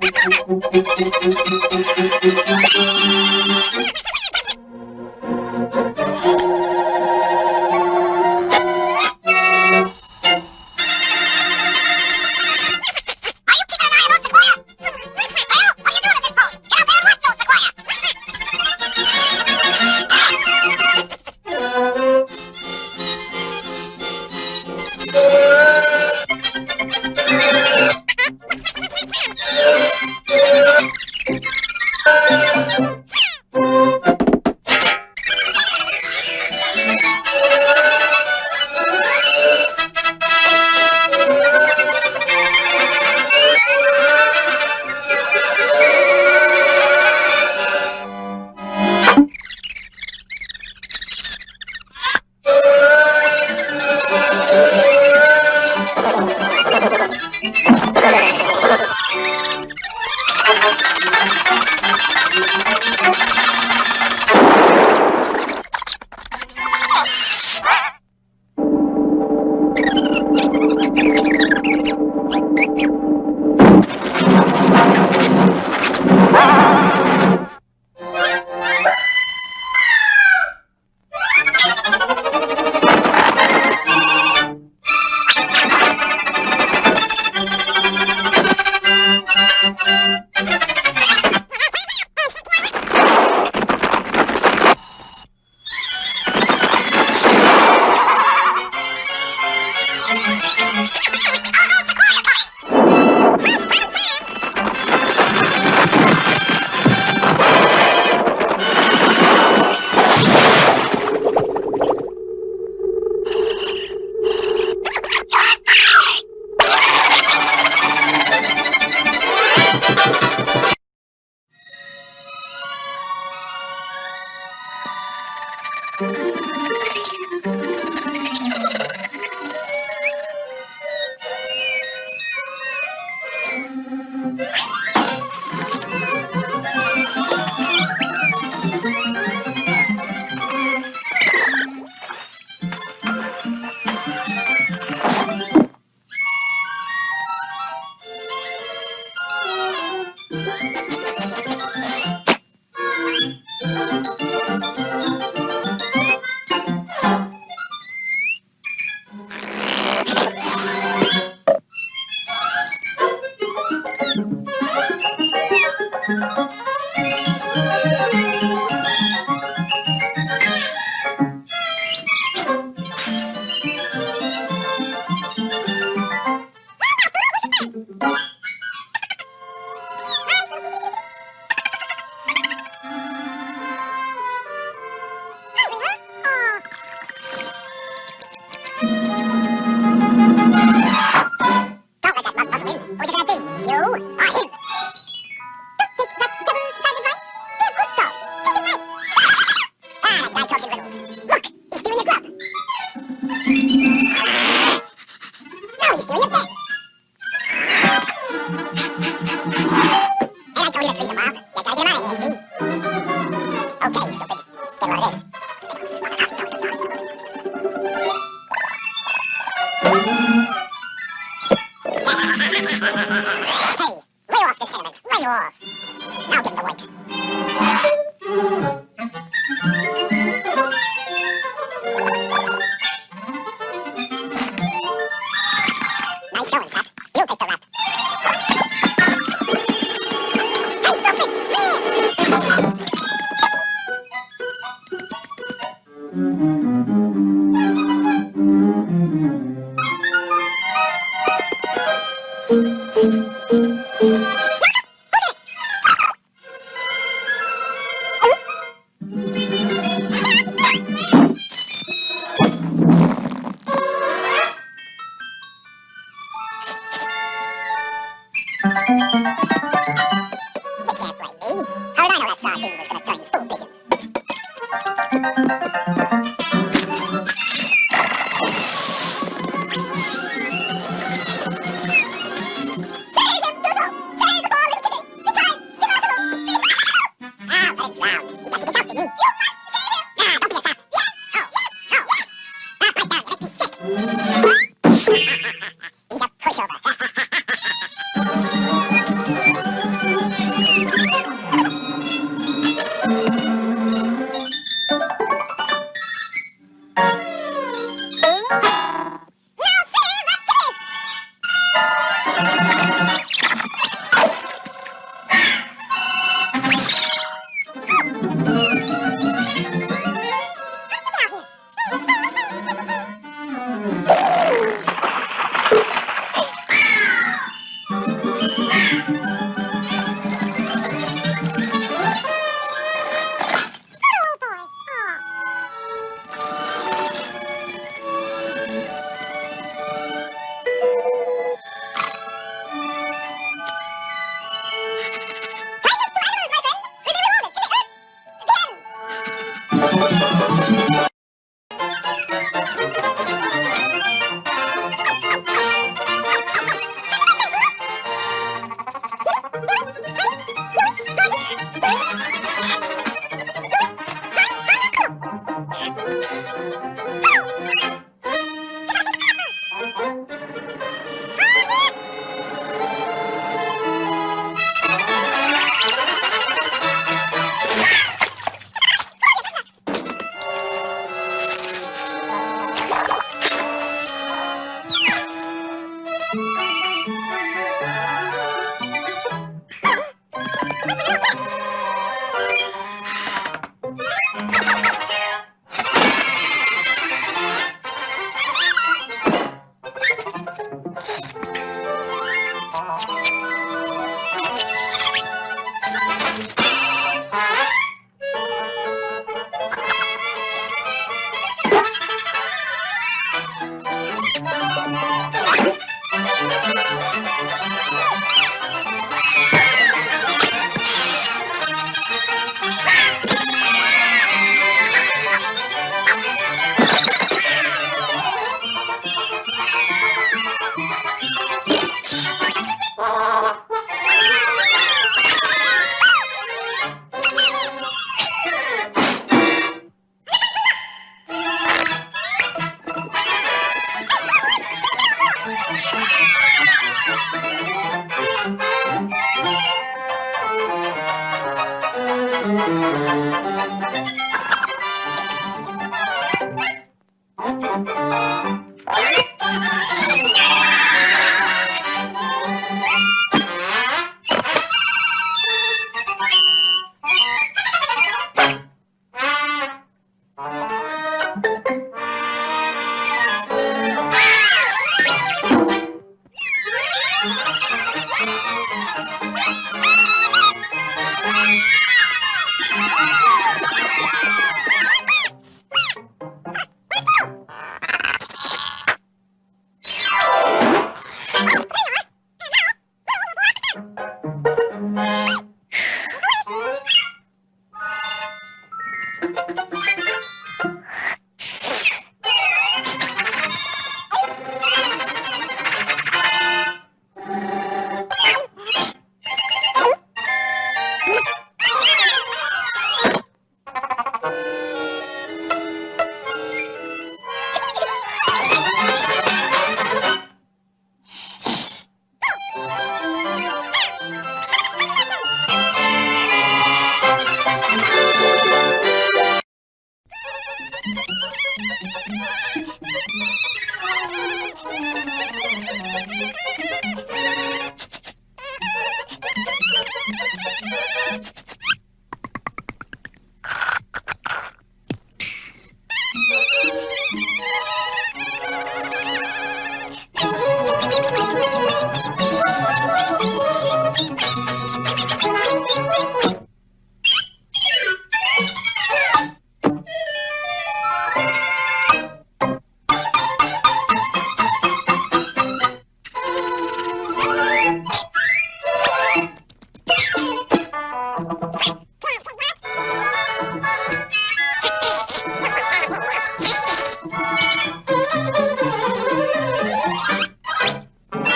フフフフフフフフフ。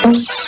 Gracias.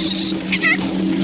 Ha ha!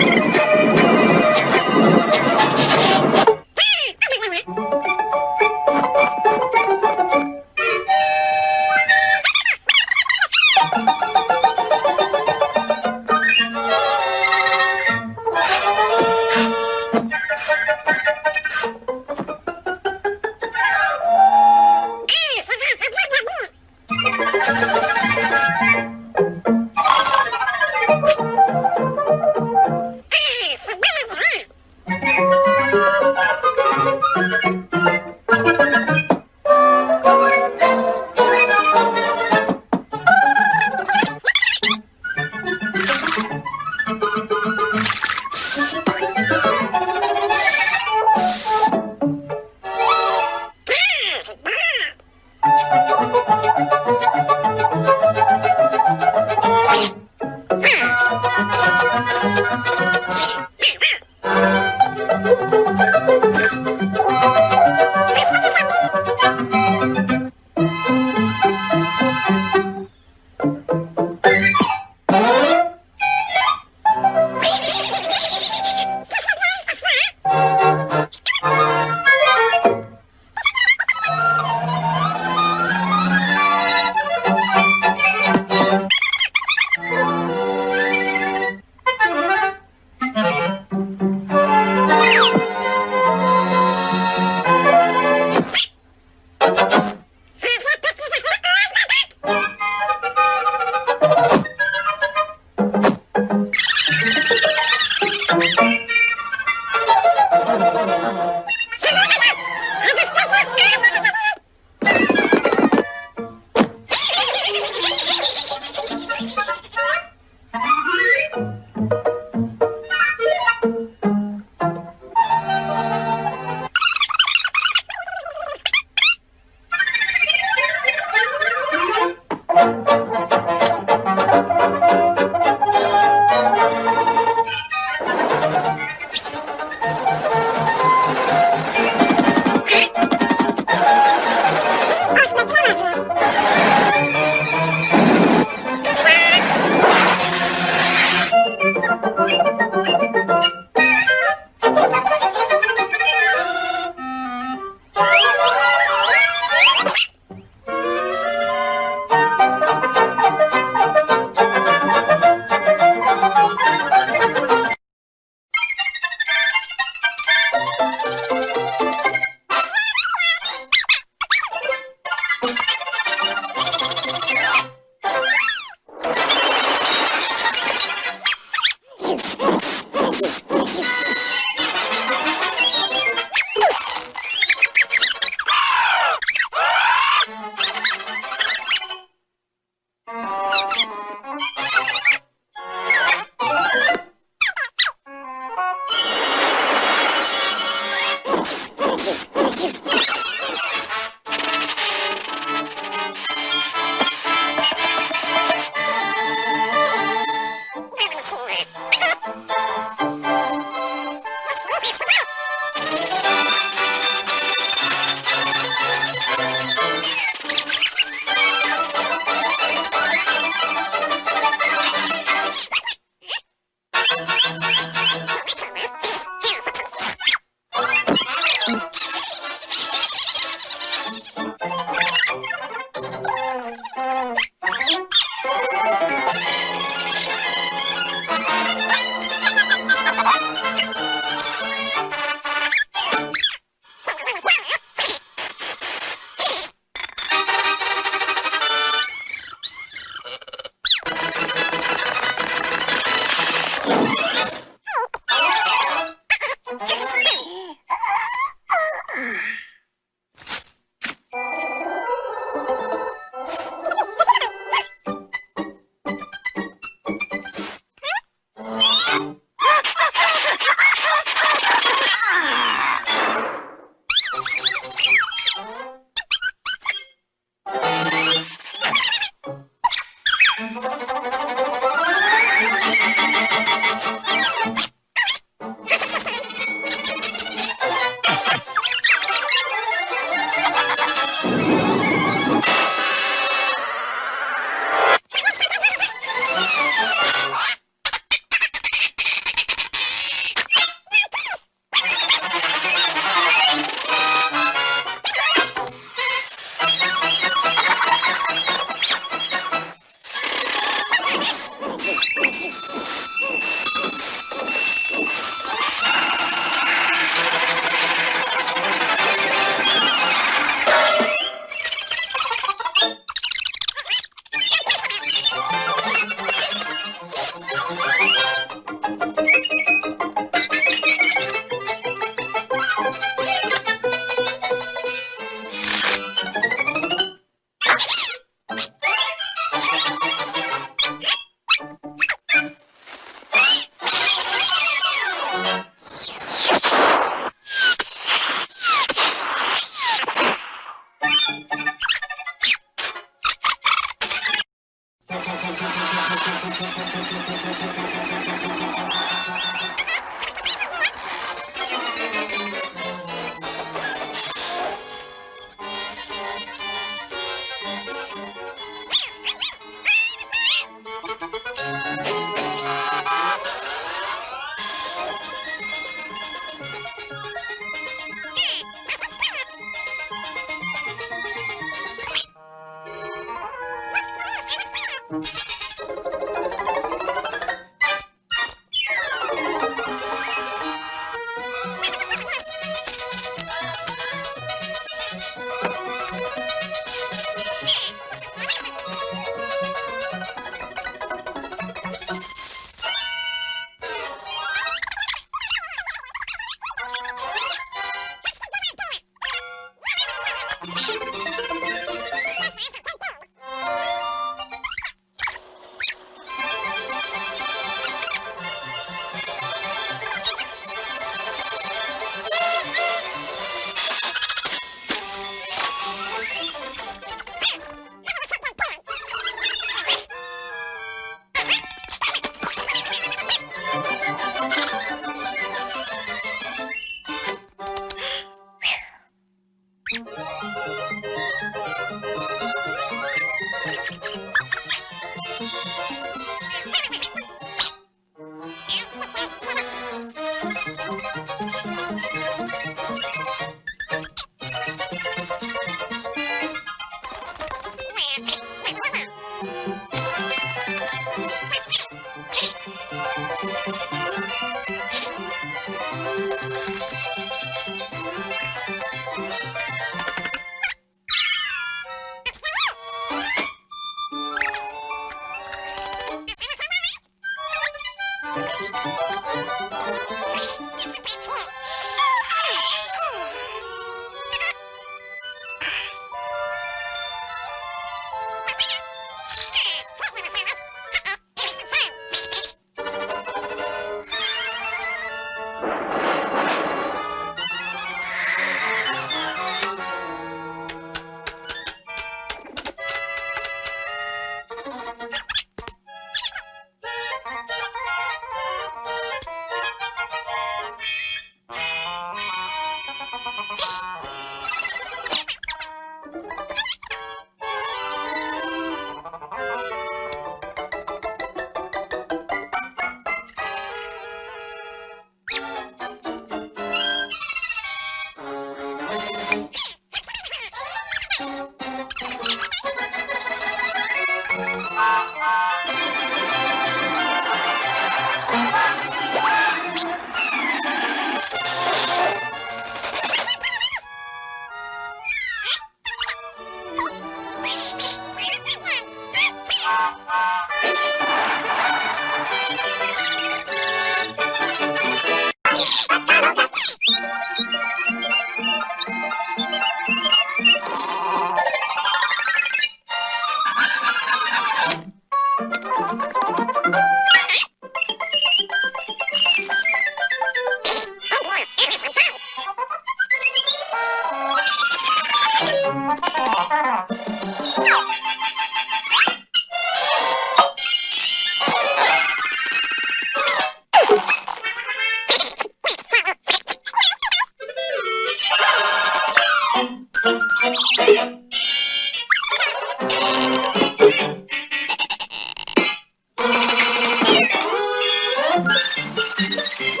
Thank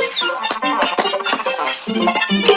you.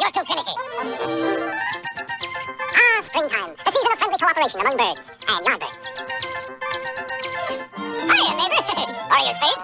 You're too finicky. Ah, springtime. The season of friendly cooperation among birds and yardbirds. Hiya, neighbor. Are you staying?